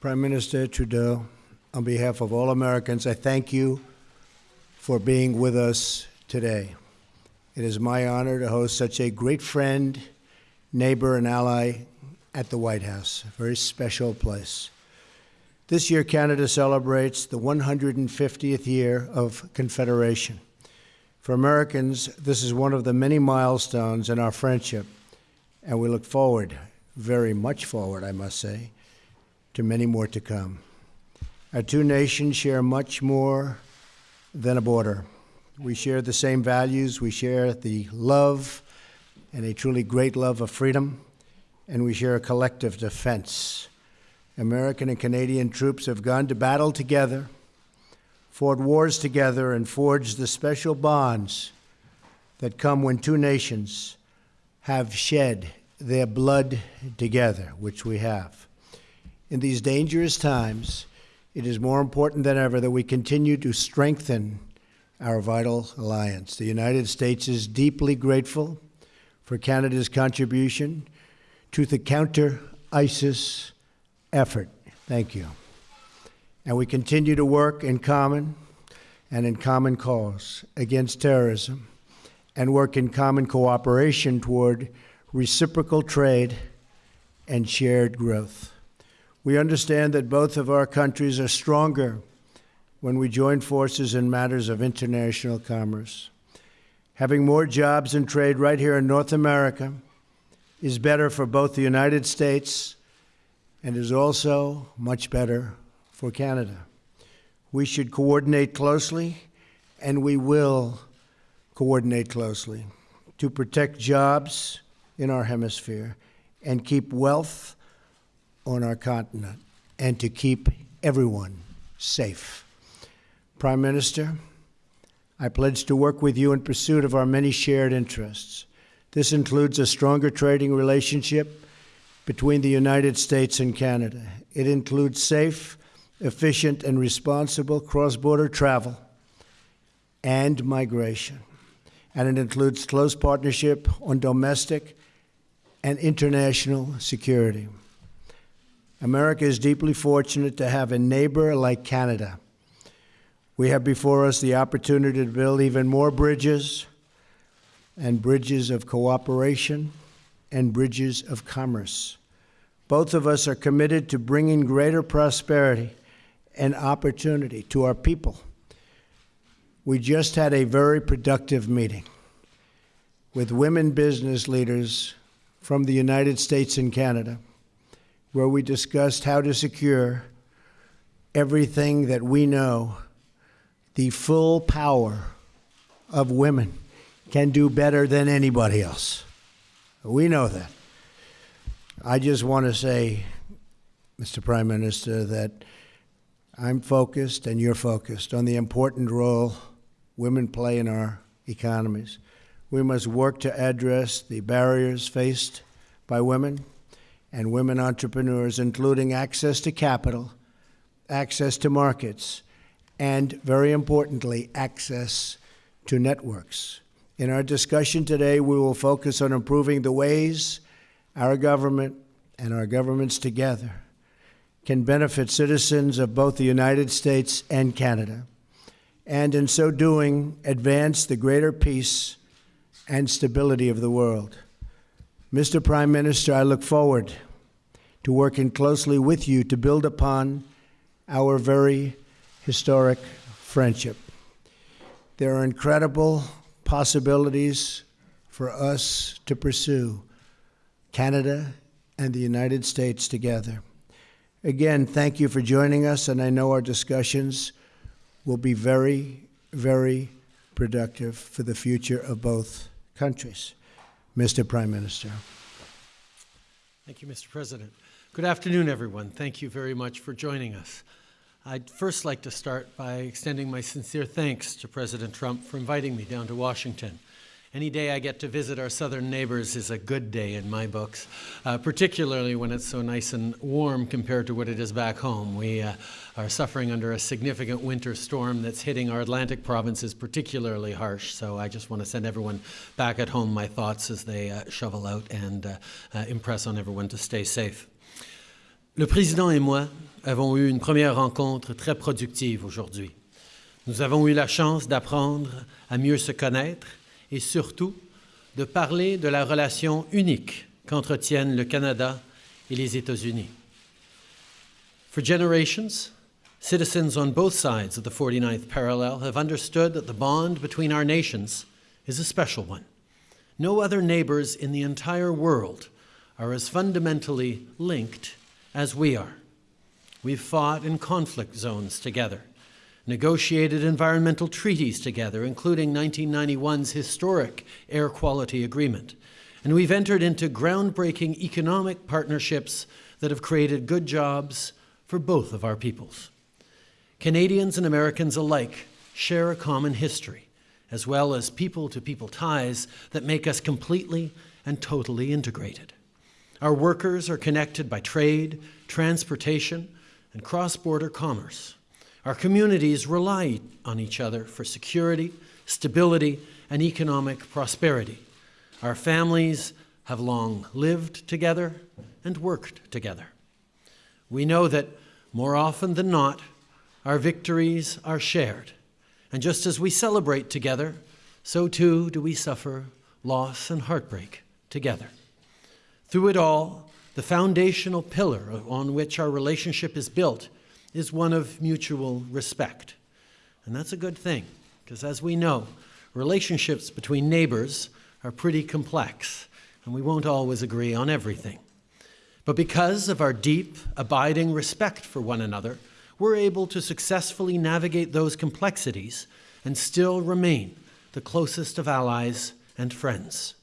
Prime Minister Trudeau, on behalf of all Americans, I thank you for being with us today. It is my honor to host such a great friend, neighbor, and ally at the White House, a very special place. This year, Canada celebrates the 150th year of Confederation. For Americans, this is one of the many milestones in our friendship, and we look forward, very much forward, I must say, to many more to come. Our two nations share much more than a border. We share the same values, we share the love and a truly great love of freedom, and we share a collective defense. American and Canadian troops have gone to battle together fought wars together and forged the special bonds that come when two nations have shed their blood together, which we have. In these dangerous times, it is more important than ever that we continue to strengthen our vital alliance. The United States is deeply grateful for Canada's contribution to the counter ISIS effort. Thank you and we continue to work in common and in common cause against terrorism and work in common cooperation toward reciprocal trade and shared growth. We understand that both of our countries are stronger when we join forces in matters of international commerce. Having more jobs and trade right here in North America is better for both the United States and is also much better for Canada. We should coordinate closely, and we will coordinate closely to protect jobs in our hemisphere and keep wealth on our continent and to keep everyone safe. Prime Minister, I pledge to work with you in pursuit of our many shared interests. This includes a stronger trading relationship between the United States and Canada. It includes safe efficient, and responsible cross border travel and migration. And it includes close partnership on domestic and international security. America is deeply fortunate to have a neighbor like Canada. We have before us the opportunity to build even more bridges and bridges of cooperation and bridges of commerce. Both of us are committed to bringing greater prosperity and opportunity to our people. We just had a very productive meeting with women business leaders from the United States and Canada, where we discussed how to secure everything that we know the full power of women can do better than anybody else. We know that. I just want to say, Mr. Prime Minister, that I'm focused and you're focused on the important role women play in our economies. We must work to address the barriers faced by women and women entrepreneurs, including access to capital, access to markets, and very importantly, access to networks. In our discussion today, we will focus on improving the ways our government and our governments together can benefit citizens of both the United States and Canada, and in so doing, advance the greater peace and stability of the world. Mr. Prime Minister, I look forward to working closely with you to build upon our very historic friendship. There are incredible possibilities for us to pursue Canada and the United States together. Again, thank you for joining us, and I know our discussions will be very, very productive for the future of both countries. Mr. Prime Minister. Thank you, Mr. President. Good afternoon, everyone. Thank you very much for joining us. I'd first like to start by extending my sincere thanks to President Trump for inviting me down to Washington. Any day I get to visit our southern neighbors is a good day in my books, uh, particularly when it's so nice and warm compared to what it is back home. We uh, are suffering under a significant winter storm that's hitting our Atlantic provinces particularly harsh. So I just want to send everyone back at home my thoughts as they uh, shovel out and uh, uh, impress on everyone to stay safe. Le président et moi avons eu une première rencontre très productive aujourd'hui. Nous avons eu la chance d'apprendre à mieux se connaître et surtout de parler de la relation unique qu'entretiennent le Canada et les États-Unis. For generations, citizens on both sides of the 49th parallel have understood that the bond between our nations is a special one. No other neighbors in the entire world are as fundamentally linked as we are. We've fought in conflict zones together, negotiated environmental treaties together, including 1991's historic air quality agreement, and we've entered into groundbreaking economic partnerships that have created good jobs for both of our peoples. Canadians and Americans alike share a common history, as well as people to people ties that make us completely and totally integrated. Our workers are connected by trade, transportation, and cross border commerce. Our communities rely on each other for security, stability, and economic prosperity. Our families have long lived together and worked together. We know that more often than not, our victories are shared. And just as we celebrate together, so too do we suffer loss and heartbreak together. Through it all, the foundational pillar on which our relationship is built is one of mutual respect. And that's a good thing, because as we know, relationships between neighbors are pretty complex, and we won't always agree on everything. But because of our deep, abiding respect for one another, we're able to successfully navigate those complexities and still remain the closest of allies and friends.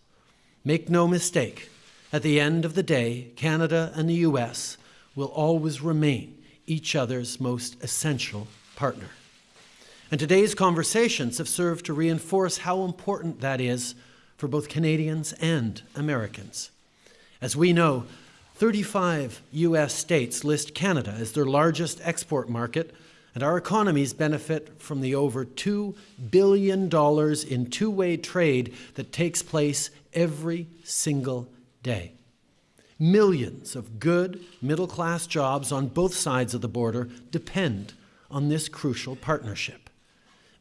Make no mistake, at the end of the day, Canada and the US will always remain each other's most essential partner. And today's conversations have served to reinforce how important that is for both Canadians and Americans. As we know, 35 US states list Canada as their largest export market, and our economies benefit from the over $2 billion in two way trade that takes place every single day. Millions of good middle class jobs on both sides of the border depend on this crucial partnership.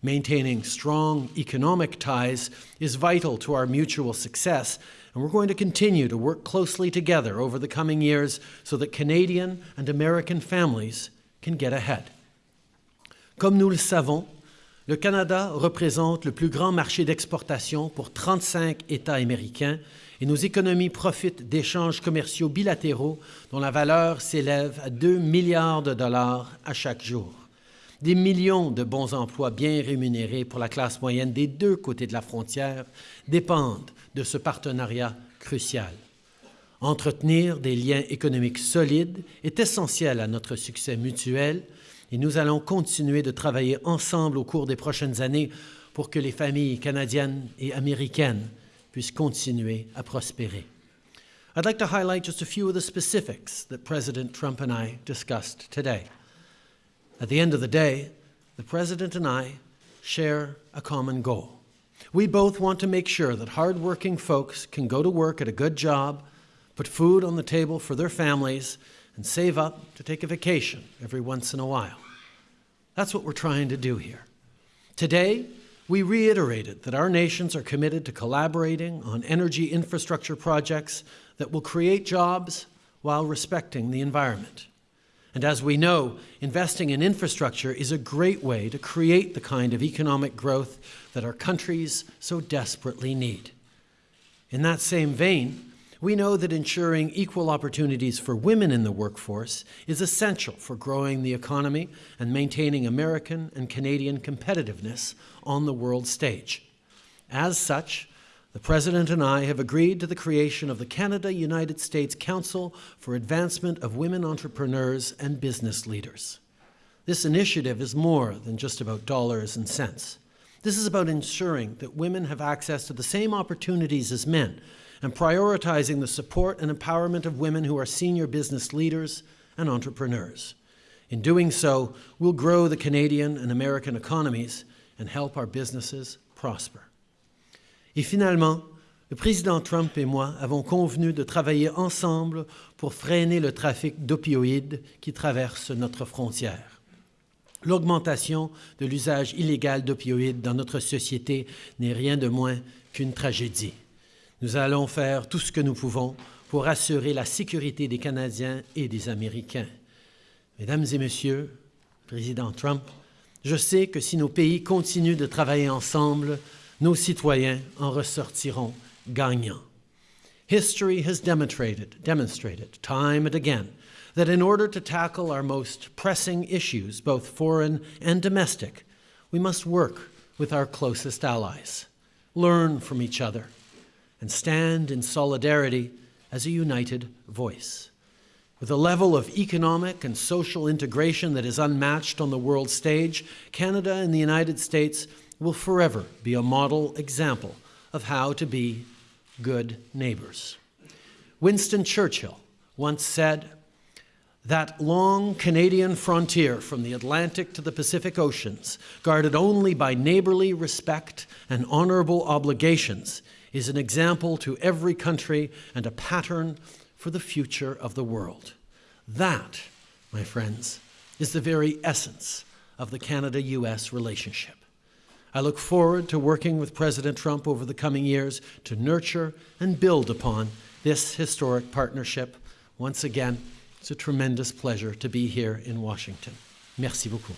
Maintaining strong economic ties is vital to our mutual success, and we're going to continue to work closely together over the coming years so that Canadian and American families can get ahead. Comme nous le savons, le Canada représente le plus grand marché d'exportation pour 35 États américains et nos économies profitent d'échanges commerciaux bilatéraux dont la valeur s'élève à 2 milliards de dollars à chaque jour. Des millions de bons emplois bien rémunérés pour la classe moyenne des deux côtés de la frontière dépendent de ce partenariat crucial. Entretenir des liens économiques solides est essentiel à notre succès mutuel et nous allons continuer de travailler ensemble au cours des prochaines années pour que les familles canadiennes et américaines puissent continuer à prospérer. I'd like to highlight just a few of the specifics that President Trump and I discussed today. At the end of the day, the President and I share a common goal. We both want to make sure that hardworking folks can go to work at a good job, put food on the table for their families, and save up to take a vacation every once in a while. That's what we're trying to do here. Today, we reiterated that our nations are committed to collaborating on energy infrastructure projects that will create jobs while respecting the environment. And as we know, investing in infrastructure is a great way to create the kind of economic growth that our countries so desperately need. In that same vein, we know that ensuring equal opportunities for women in the workforce is essential for growing the economy and maintaining American and Canadian competitiveness on the world stage. As such, the President and I have agreed to the creation of the Canada United States Council for Advancement of Women Entrepreneurs and Business Leaders. This initiative is more than just about dollars and cents. This is about ensuring that women have access to the same opportunities as men and prioritizing the support and empowerment of women who are senior business leaders and entrepreneurs. In doing so, we'll grow the Canadian and American economies and help our businesses prosper. Et finalement, le président Trump et moi avons convenu de travailler ensemble pour freiner le trafic d'opioïdes qui traverse notre frontière. L'augmentation de l'usage illégal d'opioïdes dans notre société n'est rien de moins qu'une tragédie. Nous allons faire tout ce que nous pouvons pour assurer la sécurité des Canadiens et des Américains. Mesdames et Messieurs, Président Trump, je sais que si nos pays continuent de travailler ensemble, nos citoyens en ressortiront gagnants. History has demonstrated, demonstrated time and again that in order to tackle our most pressing issues, both foreign and domestic, we must work with our closest allies, learn from each other, and stand in solidarity as a united voice. With a level of economic and social integration that is unmatched on the world stage, Canada and the United States will forever be a model example of how to be good neighbors. Winston Churchill once said, that long Canadian frontier from the Atlantic to the Pacific Oceans, guarded only by neighborly respect and honorable obligations, is an example to every country and a pattern for the future of the world. That, my friends, is the very essence of the Canada US relationship. I look forward to working with President Trump over the coming years to nurture and build upon this historic partnership. Once again, it's a tremendous pleasure to be here in Washington. Merci beaucoup.